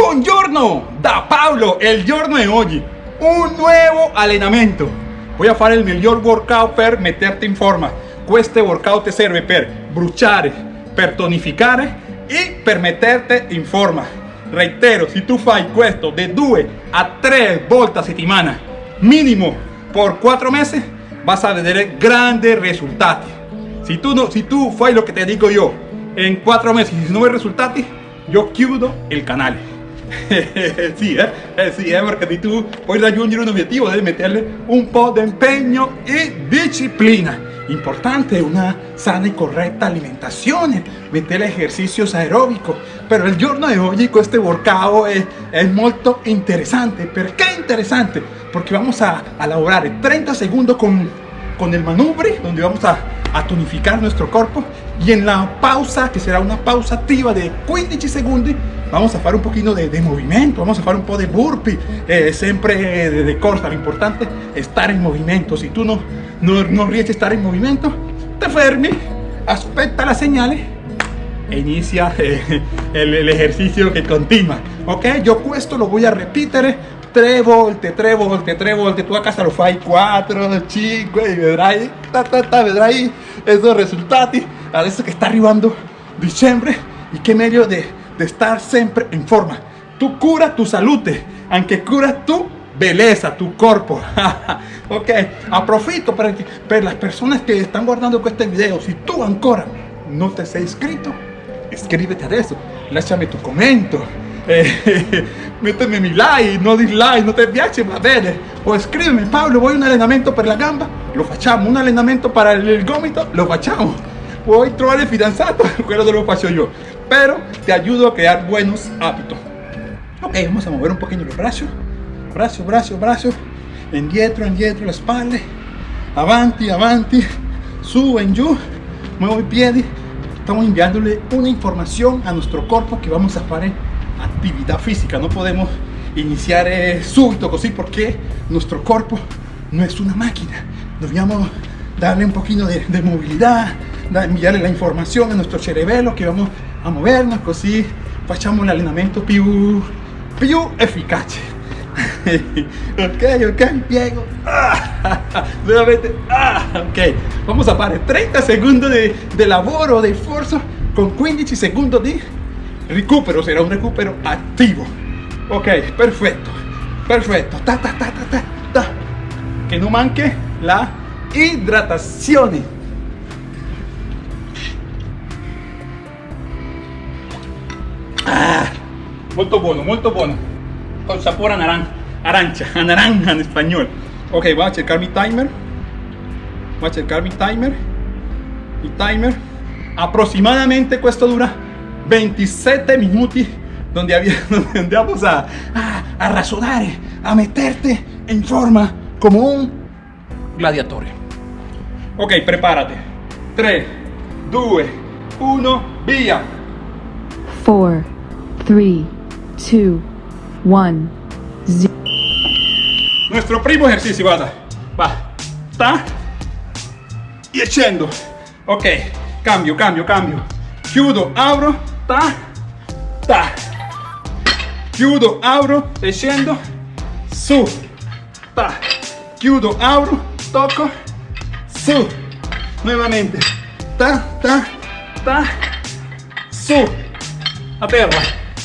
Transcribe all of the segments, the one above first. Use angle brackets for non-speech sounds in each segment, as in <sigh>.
Buongiorno, da Pablo, el giorno de hoy, un nuevo allenamento. Voy a fare il miglior workout per metterti in forma. Questo workout ti serve per bruciare, per tonificare e per metterti forma. Reitero, se tu fai questo de 2 a 3 volte a settimana, minimo por 4 mesi, vas a vedere grandi risultati. Si tu, no, si tu fai lo que te digo yo en 4 meses y no ves resultati, yo chiudo el canale. <laughs> sì, eh? eh sì, eh, perché di tu puoi raggiungere un obiettivo devi metterle un po' di impegno e disciplina. Importante una sana y correcta alimentación, meter ejercicios aeróbicos. Pero el giorno de hoy este workout es, es muy interesante. ¿Por qué interesante? Porque vamos a, a elaborar 30 segundos con, con el manubrio, donde vamos a, a tonificar nuestro cuerpo. Y en la pausa, que será una pausa activa de 15 segundos, vamos a hacer un poquito de, movimiento, vamos a hacer un poco de burpee, eh, siempre de, de corta, lo importante es estar en movimiento, si tú no, no, no a estar en movimiento, te fermi, aspetta las señales e inicia eh, el, ejercicio que continúa, ok? Yo esto lo voy a repetir. Tres volte, tres volte, tres volte, tú a casa lo fai 4, 5 y vedrai, ta, ta, ta, vedrai esos resultados, adesso que está arribando diciembre y qué medio de de estar siempre en forma. Tú cura tu salud, aunque cura tu belleza, tu cuerpo. <laughs> ok, aprofito para, para las personas que están guardando este video. Si tú ancora no te has inscrito, escríbete a eso. Lasciami tu comentario. <laughs> Eh, méteme mi like, no dislike, no te piace, va bene. O escríbeme, Pablo, voy a un entrenamiento para la gamba, lo facciamo. Un entrenamiento para el gomito, lo facciamo. Voy a trovar el fidanzato, <laughs> quello lo faccio yo. Pero te ayudo a crear buenos hábitos. Ok, vamos a mover un poquito los brazos, brazo, brazo, brazo, indietro, indietro, la espalda, avanti, avanti, su, en yo, muevo el pie, estamos enviándole una información a nuestro cuerpo que vamos a hacer actividad física, no podemos iniciar eh, súbito porque nuestro cuerpo no es una máquina, Debemos darle un poquito de, de movilidad, enviarle la información a nuestro cerebelo que vamos a movernos così facciamo un allenamento più, più efficace <laughs> ok ok piego <laughs> nuevamente ah, ok. Vamos a fare 30 segundos de, de lavoro de esfuerzo con 15 segundos de recupero. Será un recupero activo. Ok perfecto perfecto. Ta ta ta ta ta, ta. que no manque la hidratación Molto bueno, molto bueno. Con sabor a naranja, arancha, a naranja en español. Ok, voy a checar mi timer. Voy a checar mi timer. Mi timer. Aproximadamente esto dura 27 minutos donde, había, <laughs> donde vamos a, a, a razonar, a meterte en forma como un gladiador. Ok, prepárate. 3, 2, 1, via. 4, 3, 2, 1, 0. Nuestro primo ejercicio, guarda. Va. Ta. Y echando. Ok. Cambio, cambio, cambio. Chiudo, abro. Ta. Ta. Chiudo, abro. E Su. Ta. Chiudo, abro. Toco. Su. Nuevamente. Ta, ta, ta. Su. A.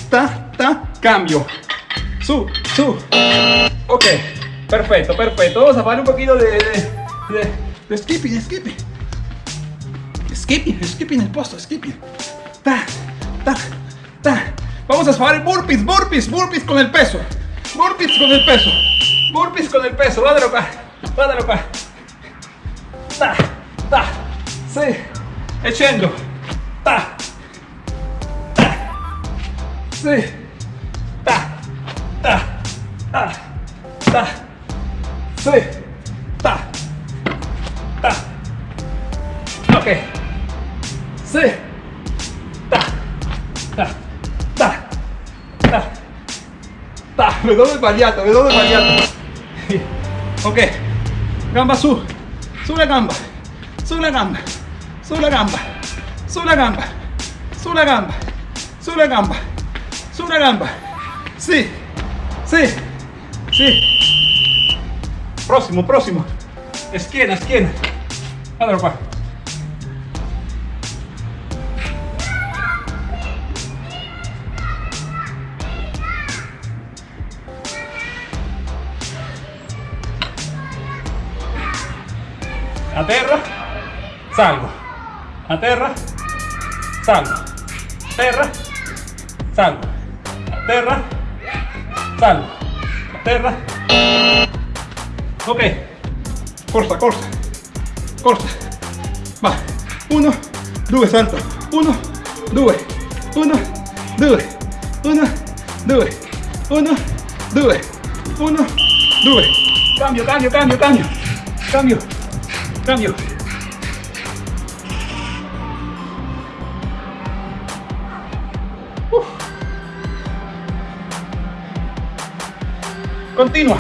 Ta, cambio. Su, su. Ok, perfecto, perfecto. Vamos a hacer un poquito de, de, skipping, skipping. Skipping, skipping el posto, skipping. Ta, ta, ta. Vamos a hacer burpees, burpees, burpees con el peso. Burpees con el peso. Burpees con el peso. Vádalo acá. Vádalo acá. Ta, ta. Sí. Echando. Ta. Ta. Sí sbagliato, me doy sbagliato, <laughs> ok, gamba su, sulla gamba, sulla gamba, sulla gamba, sulla gamba, sulla gamba, sulla gamba, sulla gamba, Sí, sí, sí. Próximo, próximo. Esquina, esquina. Ándalo, pa. Aterra, salgo. Aterra, salgo. Aterra, salgo. Aterra, salgo. Aterra. Ok. Corta, corta. Corta. Va. Uno, due, salto. Uno, due. Uno, due. Uno, due. Uno, due. Uno, due. Cambio, cambio, cambio, cambio. Cambio. Cambio. Uf. Continua.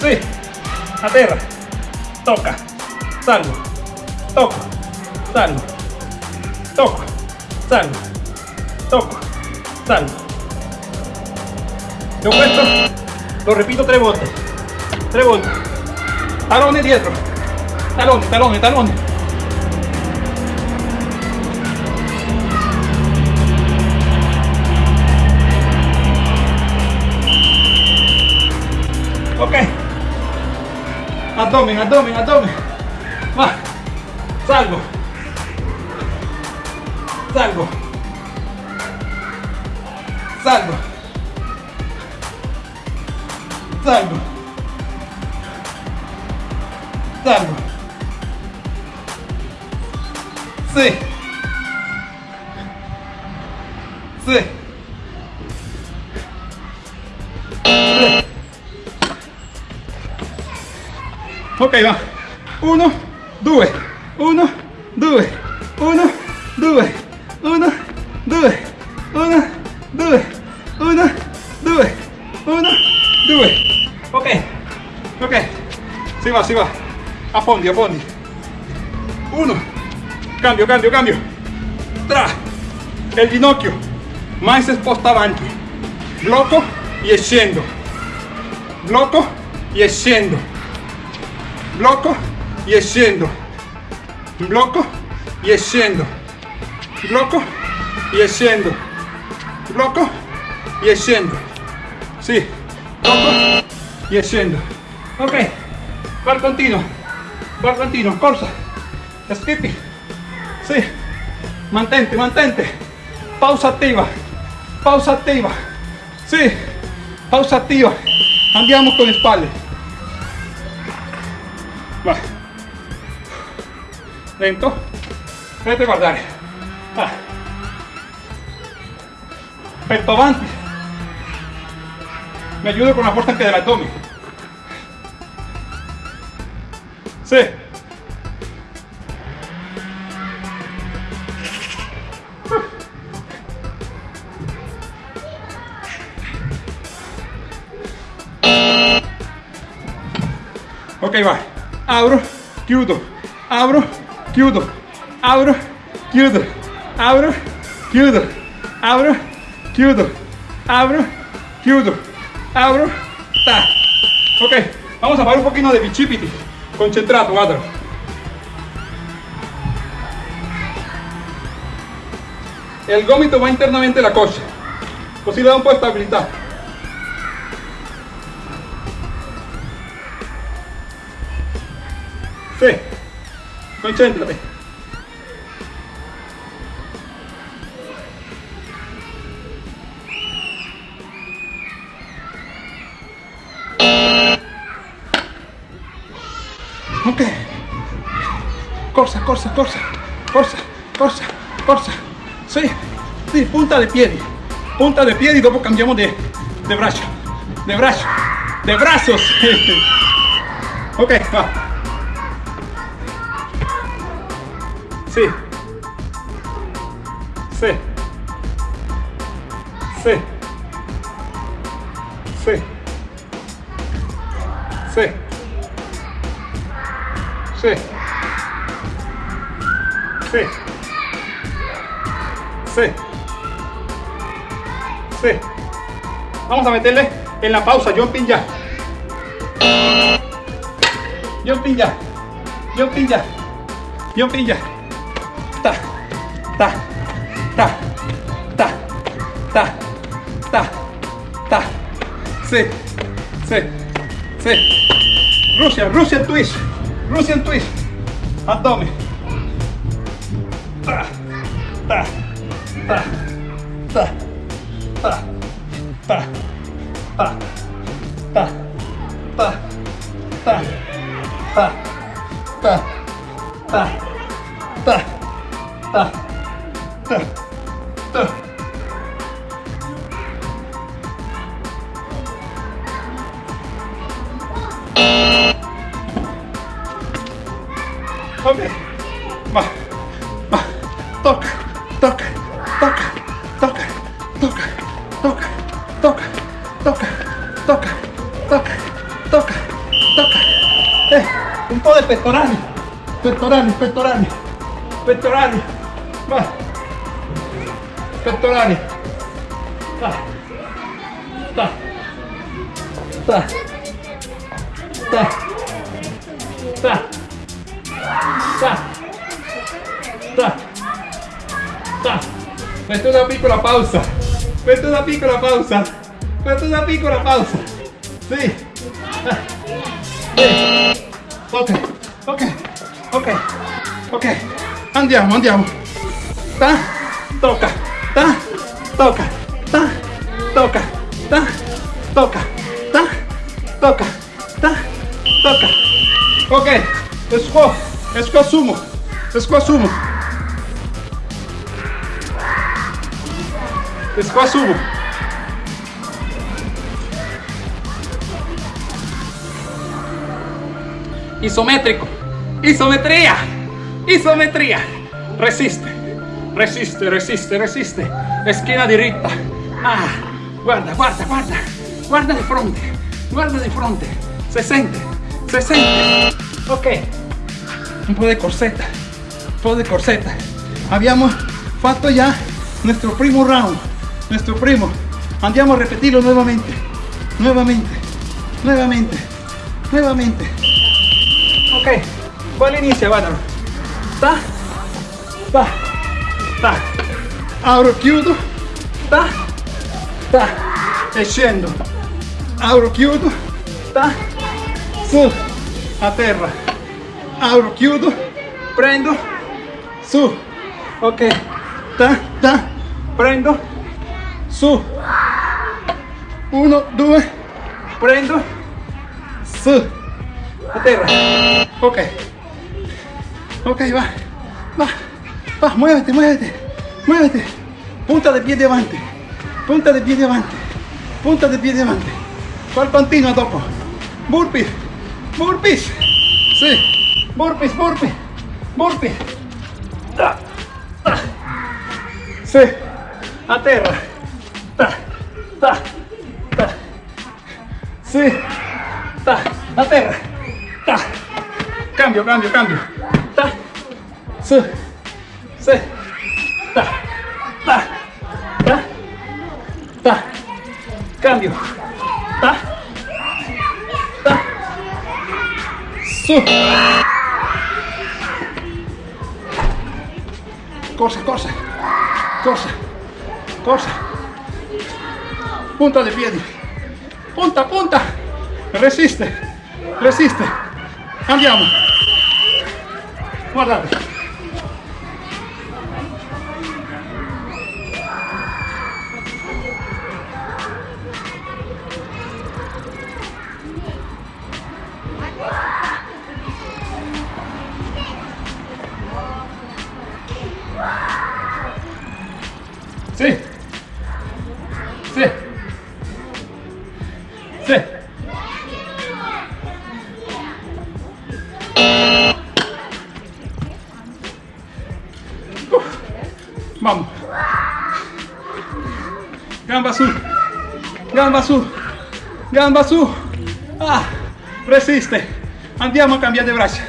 Sí. Aterra. Toca. Salgo. Toco. Salgo. Toco. Salgo. Toco. Salgo. Yo questo lo repito tres volte. Tres volte. Talone dietro. Talone, talone, talone. Ok. Abdomen, abdomen, abdomen. Va. Salgo. Salgo. Salgo. Salgo. Salgo. Sí. Sí. Sí. Ok, va. Uno, due. Uno, due. Uno, due. Uno, due. Uno, due. Uno, due. Uno, due. Ok. Ok. Si va, si va. A fondi, a. Uno. Cambio, cambio, cambio. Tra. El ginocchio. Más esposta avanti. Blocco e scendo. Blocco e scendo. Blocco e scendo. Blocco e scendo. Blocco e scendo. Blocco e scendo. Sì. Blocco e scendo. Ok. Bar continuo. Bar continuo. Corsa. Skippy. Sì. Mantente, mantente. Pausa attiva. Pausa attiva. Sì. Pausa attiva. Andiamo con le spalle. Va. Lento. Vedete guardare. Ah. Petto avanti. Me ayudo con la fuerza anche dell'addome. Sì. Ok, va. Abro, chiudo. Abro, chiudo. Abro, chiudo. Abro, chiudo. Abro, chiudo. Abro, chiudo. Abro, ta. Ok, vamos a fare un pochino di bicipiti. Concentrato, guarda. El gomito va internamente la coscia. Così da un po' di stabilità. Sì, concentrati. corsa, corsa, corsa, corsa, corsa, corsa. Sí, sí, punta de pie, punta de pie y luego cambiamos de, de brazo, de brazo, de brazos. <laughs> ok, va. Sí. Sí. Sí. Sí. Sí. Sí. Sì. Sì. Sí. Vamos a meterle en la pausa, jumping ya. Jumping ya. Jumping ya. Jumping ya. Ta, ta, ta, ta, ta, ta, ta. Sí, sí, sí. Russian, Russian twist. Russian twist. Abdomen. Ta, ta, ta, ta, ta, ta, ta, ta, ta, ta, ta, ta, ta, ta, ta, ta, ta. pectorales, pectorales, pectorales, pectorales, más, pectorales, ta, ta, ta, ta, ta, ta, ta, Mette una piccola pausa, mette una piccola pausa, mette una piccola pausa. Ok. Ok. Ok. Andiamo, andiamo. Ta. Tocca. Ta. Tocca. Ta. Tocca. Ta. Tocca. Ta. Tocca. Ta. Tocca. Ok. Squat. Squat sumo. Squat sumo. Squat sumo. Isométrico. Isometría. Isometría. Resiste. Resiste, resiste, resiste. Esquina diritta. Ah, guarda, guarda, guarda. Guarda di fronte. Guarda. Se sente. Se sente. Ok. Un po' de corsetta. Un po' de corsetta. Abbiamo fatto già nuestro primo round. Nuestro primo. Andiamo a repetirlo nuevamente. Nuevamente. Nuevamente. Nuevamente. Ok. ¿Cuál inicia? Guardalo. Ta. Ta. Ta. Apro, chiudo. Ta. Ta. E scendo. Apro, chiudo. Ta. Su. A terra. Apro, chiudo. Prendo. Su. Ok. Ta. Ta. Prendo. Su. Uno, due. Prendo. Su. A terra. Ok. Ok, va. Va. Va, muévete, muévete. Muévete. Punta de pie adelante. Punta de pie adelante. Punta de pie adelante. ¿Cuál continua dopo? Burpees. Burpees. Sí. Burpees, burpees. Burpees. Ta. Sí. A terra. Ta. Sí. Ta. A terra. Ta. Cambio, cambio, cambio. Ta. Su. Sí. Ta. Ta. Ta. Ta. Cambio. Ta. Ta. Su. Cosa, cosa. Cosa. Cosa. Punta de piedi. Punta, punta. Resiste. Resiste. Andiamo. Guardate. gamba su. Ah, resiste. Andiamo a cambiare le braccia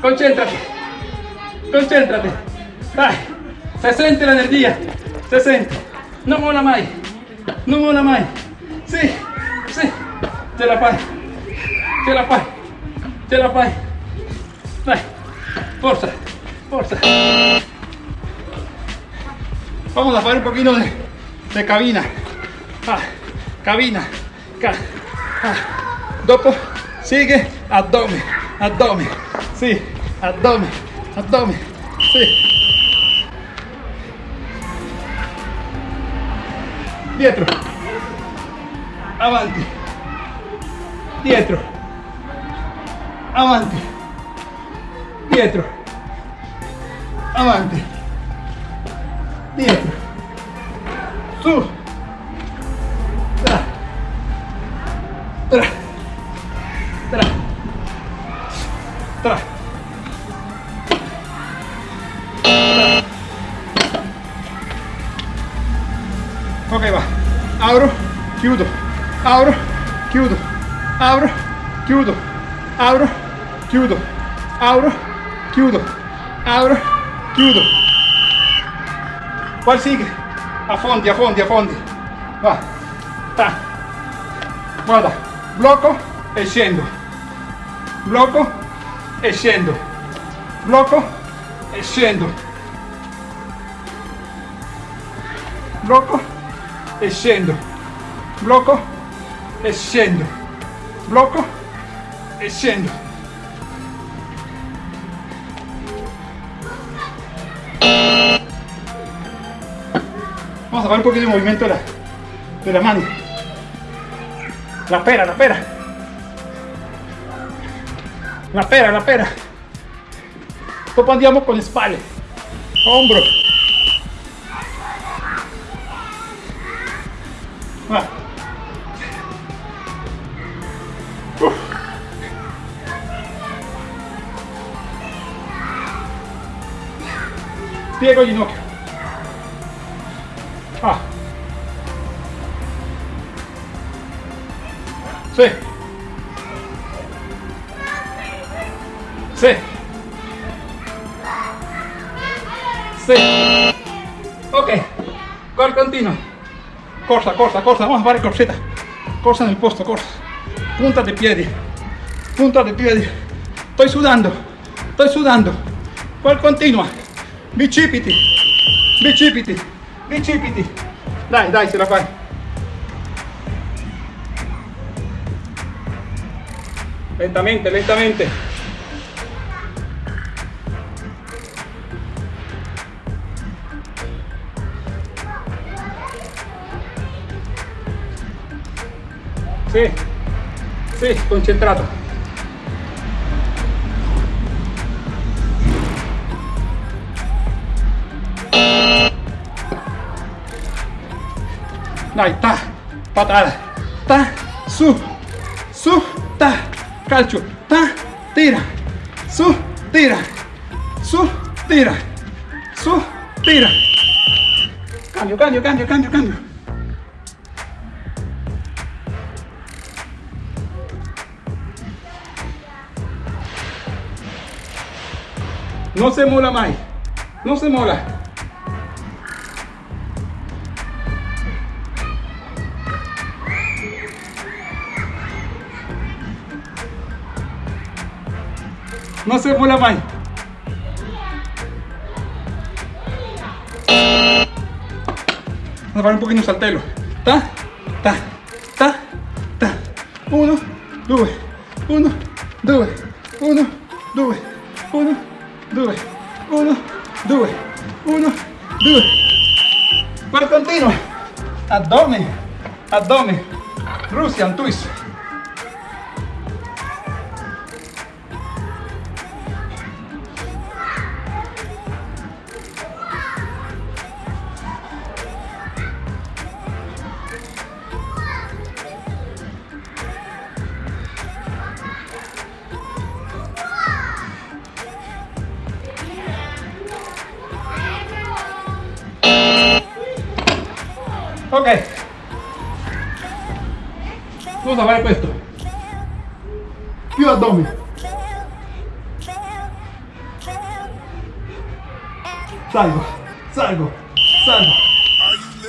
concéntrate. Concéntrate. Dai. Se sente l'energia. Se sente. Non molla mai. Non molla mai. Sì. Sì. La fai. Ce la fai. Ce la fai. Dai. Forza. Forza. Vamos a hacer un poquito de, de cabina. Ah, cabina. Ca, ah. Dopo sigue abdomen, abdomen. Sí, abdomen, abdomen. Sí. Dietro. Avanti. Dietro. Avanti. Dietro. Avanti. Dietro. Su. Chiudo. Abro, chiudo. Abro, chiudo. ¿Cuál sigue? Affondi, affondi, affondi. Va. Ta. Guarda. Blocco e scendo. Blocco e scendo. Blocco e scendo. Blocco e scendo. Blocco e scendo. Blocco e scendo. Vamos a ver un poquito de movimiento de la, de la mano. La pera, la pera. La pera, la pera. Andiamo con le spalle. Hombro. Piego ginocchio. Ah. Sí. Sí. Sí. Ok. Gol continuo. Corsa, corsa, corsa. Vamos a fare corsetta. Corsa nel posto, corsa. Punta de piedi. Punta de piedi. Estoy sudando. Estoy sudando. Gol continua. Bicipiti. Bicipiti. Bicipiti. Dai, dai, ce la fai. Lentamente, lentamente. Sì, sì, concentrato. Ta, patada, ta, su, su, ta, calcio, ta, tira, su, tira, su, tira, su, tira. Cambio, cambio, cambio, cambio, cambio. No se mola mai, no se mola. No se mola mai. Vamos a fare un pochino saltello. Ta, ta, ta, ta. Uno, due, uno, due, uno, due, uno, due, uno, due, uno, due. Per continuo. Addome, addome.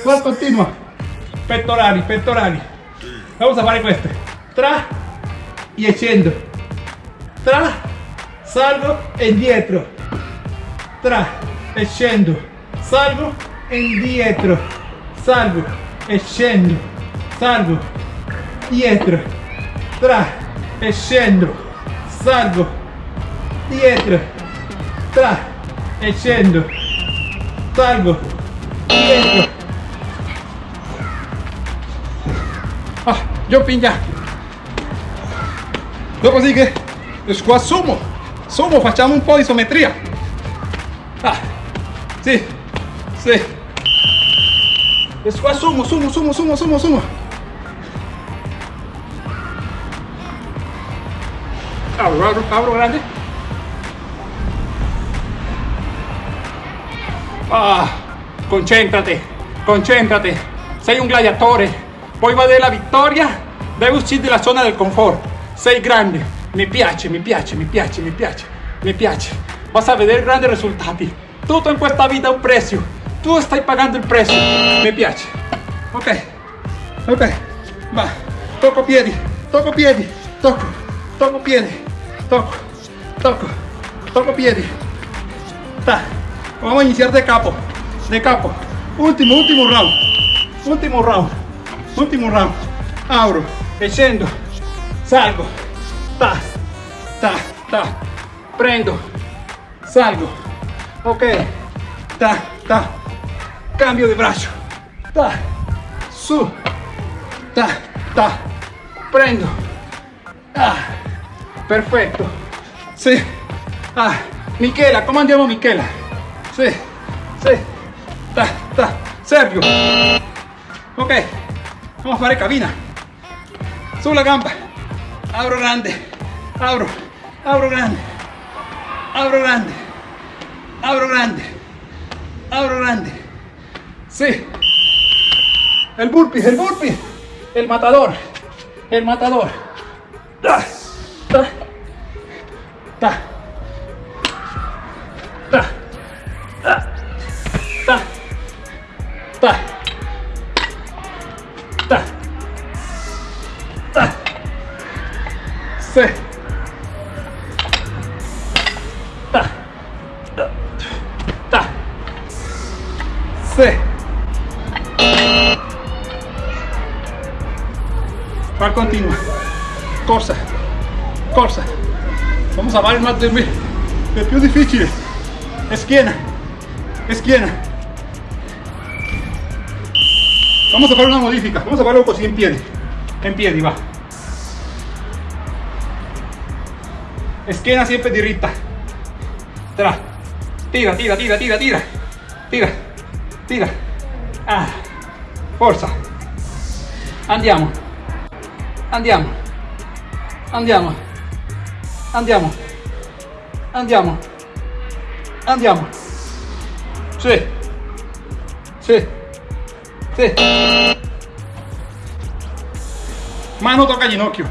¿Cuál continua? Pectorali, pectorali. Vamos a fare questo. Tra y scendo. Tra, salgo e indietro. Tra e scendo. Salgo e indietro. Salgo e scendo. Salgo dietro. Tra e scendo. Salgo dietro. Tra e scendo. Salgo dietro. Jumping già. Dopodiché, qua sumo, sumo, facciamo un po' di isometria. Ah, sì, sì. Qua sumo, sumo, sumo, sumo, sumo, sumo. Apro, apro, apro grande. Ah, concéntrate, concéntrate. Sei un gladiatore. Poi va della vittoria, devi uscire dalla zona del confort. Sei grande. Mi piace, mi piace, mi piace, mi piace, mi piace. Vas a vedere grandi risultati. Tutto in questa vita ha un prezzo. Tu stai pagando il prezzo. Mi piace. Ok, ok. Va. Tocco piedi, tocco piedi, tocco, tocco piedi, tocco, tocco, tocco piedi. Ta. Vamos a iniciar de capo, de capo. Último, último round. Último round. Último round. Abro, e scendo, salgo, ta, ta, ta, prendo, salgo, ok, ta, ta, cambio di braccio, ta, su, ta, ta, prendo, ah, perfetto, sì, ah, Michela, come andiamo Michela? Sì, sì, ta, ta, Sergio, ok, vamos a fare cabina. Sulla gamba. Abro grande. Abro. Abro grande. Abro grande. Abro grande. Abro grande. Sí. El burpee, el burpee. El matador. El matador. De mí. È più difficile. Schiena. Schiena. Vamos a hacer una modifica. Vamos a hacerlo así en piedi. En piedi, va. Schiena siempre diritta. Tra. Tira, tira, tira, tira, tira. Tira. Tira. Ah. Forza. Andiamo. Andiamo. Andiamo. Andiamo. Andiamo. Andiamo. Sì. Sì. Sì. Mano tocca ginocchio.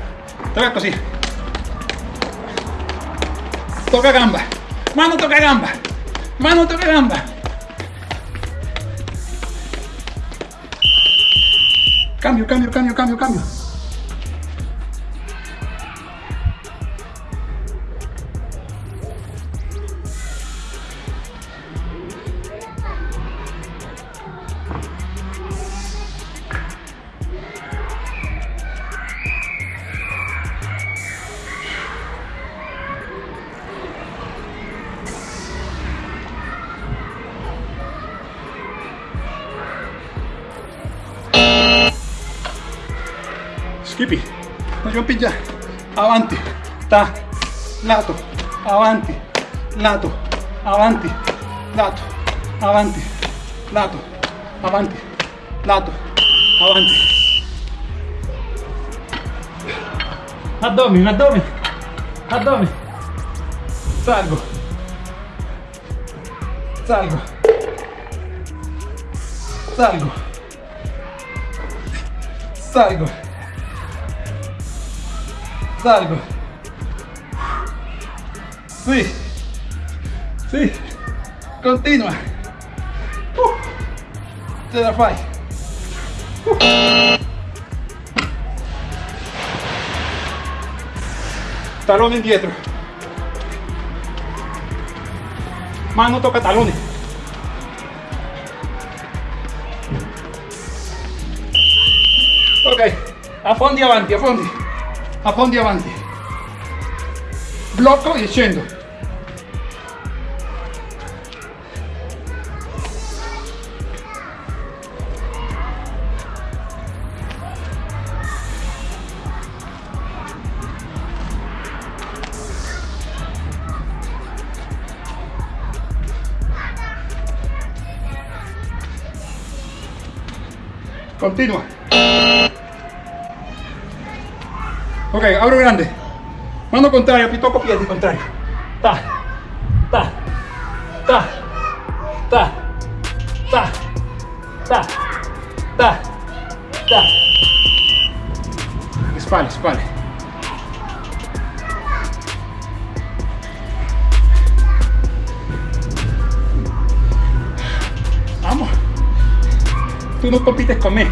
Tocca così. Tocca gamba. Mano tocca gamba. Mano tocca gamba. Cambio, cambio, cambio, cambio, cambio. Skippy, no jumping già. Avanti, ta, lato, avanti, lato, avanti, lato, avanti, lato, avanti, lato, avanti. Addome, addome, addome. Salgo. Salgo. Salgo. Salgo. Sí, sí, continua. Uh. Te la fai. Uh. Talón indietro. Mano toca talones. Ok, a fondo y avanti, a fondo. Affondi, affondi avanti. Blocco e scendo. Continua. Ok, abro grande. Mano contraria, pi- tocco piedi contrario. Ta, ta, ta, ta, ta, ta, ta, ta. Spalle, spalle. Vamos. Tu non compites con me,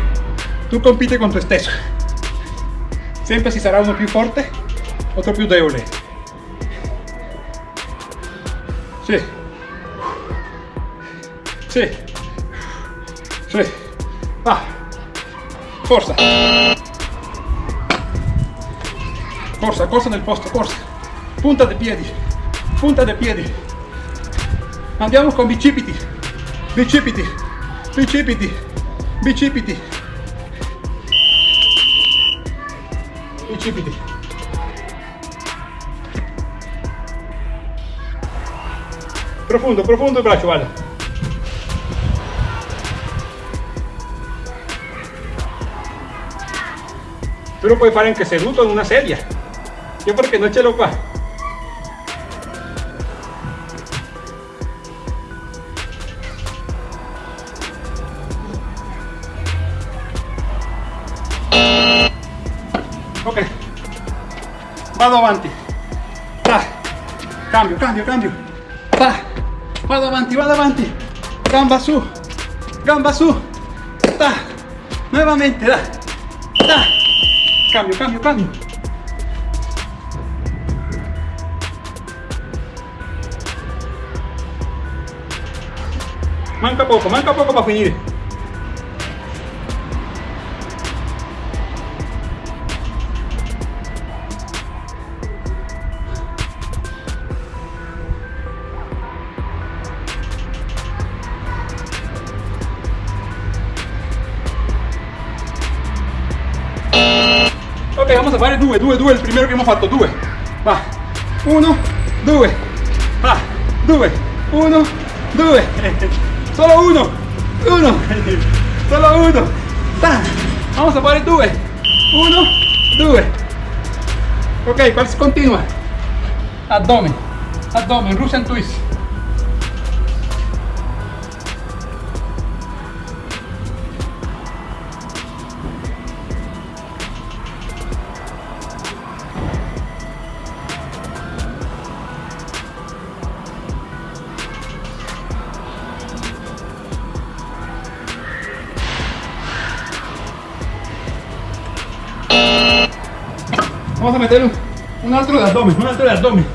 tu compiti con te stesso. Sempre ci sarà uno più forte, otro più debole. Sì. Sì. Sì. Va. Forza. Corsa, corsa nel posto, corsa. Punta dei piedi. Punta dei piedi. Andiamo con bicipiti. Bicipiti. Bicipiti. Bicipiti. Bicipiti. Profondo, profondo il braccio, vale. Tu lo puoi fare anche seduto in una sedia. Io perché non ce l'ho qua. Vado avanti. Ta. Cambio, cambio, cambio. Ta. Vado avanti, vado avanti. Gamba su. Gamba su. Ta. Nuevamente, da. Ta. Cambio, cambio, cambio. Manca poco, manca poco para finire. Due, due, due, il primero che abbiamo fatto, due. Va. Uno, due. Va. Due. Uno, due. <laughs> Solo uno. Uno. <laughs> Solo uno. Vamos a fare due. Uno, due. Ok, continua? Abdomen. Abdomen, Russian twist. Vamos a meter un, un altro de abdomen, un altro de abdomen.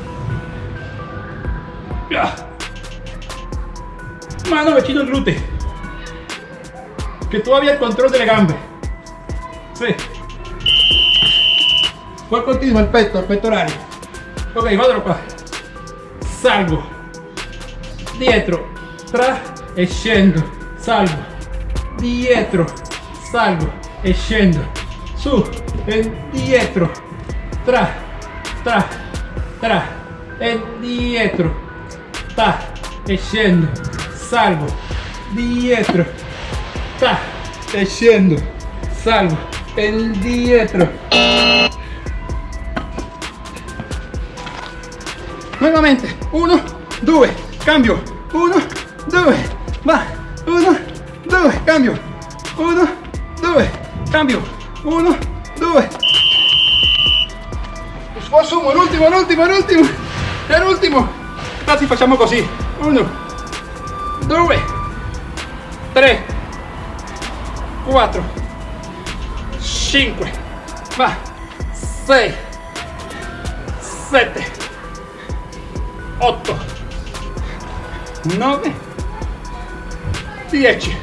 Mano vicino al glúteo. Que todavía el control de la gambe. Sí. Poi continua il petto, il pettorale. Ok, vado qua. Salgo. Dietro. Tra e scendo. Salgo. Dietro. Salgo e scendo. Su e dietro. Tra. Tra. Tra. E dietro. Ta. E. Salgo. Dietro. Ta. E. Salgo. E dietro. Nuevamente, uno, due, cambio, uno, due, va, uno, due, cambio, uno, due, cambio, uno, due. Sforzo, l'ultimo, l'ultimo, l'ultimo, è l'ultimo. Quasi facciamo così, uno, due, tre, 4, 5, va, 6, 7, 8, 9, 10,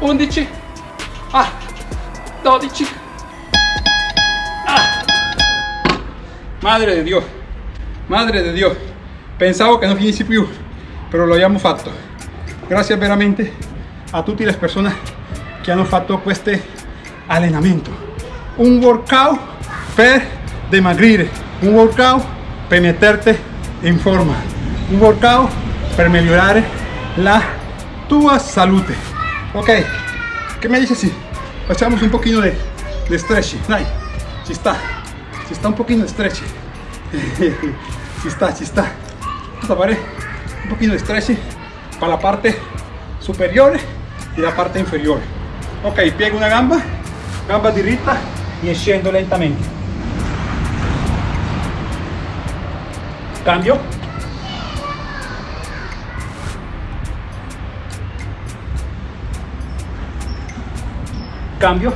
11, ah, 12, Madre de Dios, madre de Dios, pensavo che non finissi più, però lo abbiamo fatto. Grazie veramente a tutte le persone che hanno fatto questo allenamento. Un workout per dimagrire, un workout per metterti in forma, un workout per migliorare la tua salute. Ok, che me dices si facciamo un pochino de, de stretching? Dai, ci ci sta un pochino de stretching. <laughs> ci sta, ci sta. Vamos a fare un pochino stretching para la parte superior y la parte inferior. Ok, piego una gamba, gamba diritta y scendo lentamente. Cambio. Cambio.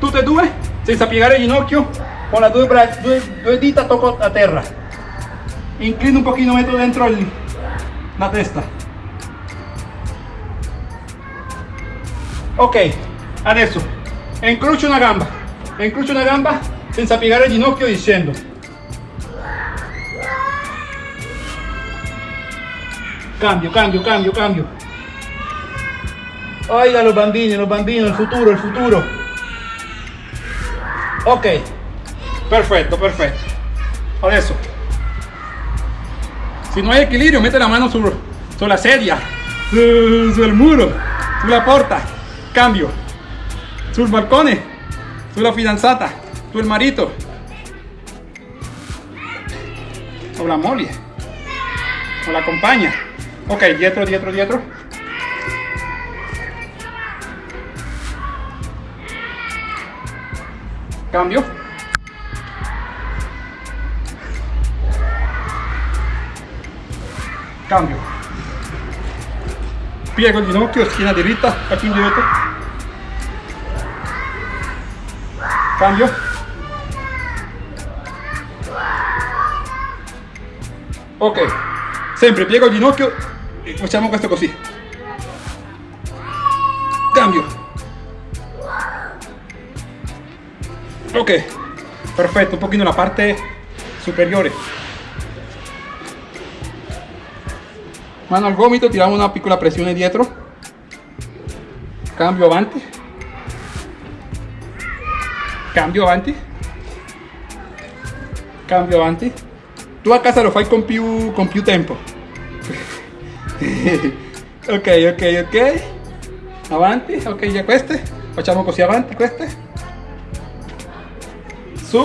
Tutte e due, senza piegare il ginocchio, con le due, due, due dita tocco a terra. Inclino un pochino, metto dentro il- la testa. Ok, adesso incrocio una gamba, incrocio una gamba senza piegare il ginocchio scendo. Cambio, cambio, cambio, cambio. Oiga los bambini, los bambini, il futuro, il futuro. Ok, perfetto, perfetto. Adesso, se non hai equilibrio, mette la mano sul, sulla sedia, su- sul muro, sulla porta. Cambio. Sul balcone, sulla fidanzata, sul marito. O la moglie. O la compagna. Ok, dietro, dietro, dietro. Cambio. Cambio. Piego il ginocchio, schiena diritta, faccio indietro. Cambio. Ok, sempre piego il ginocchio e facciamo questo così. Cambio. Ok, perfetto, un pochino la parte superiore. Mano al gomito, tiramos una piccola pressione dietro. Cambio avanti. Cambio avanti. Cambio avanti. Tu a casa lo fai con più, con più tempo. <laughs> ok, ok, ok. Avanti, ok, già queste. Facciamo così avanti queste. Su.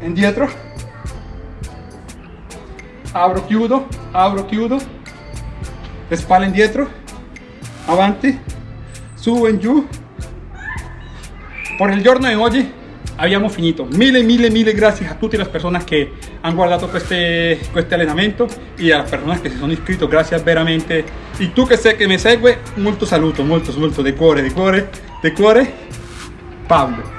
Indietro. Apro, chiudo, apro, chiudo. Spalle indietro. Avanti. Su e giù. Por il giorno di oggi abbiamo finito. Mille, mille, mille grazie a tutte le persone che hanno guardato queste, questo allenamento e a persone che si sono iscritte, grazie veramente. E tu che sei che mi segue, molto saluto, molto, molto di cuore, di cuore, di cuore, Pablo.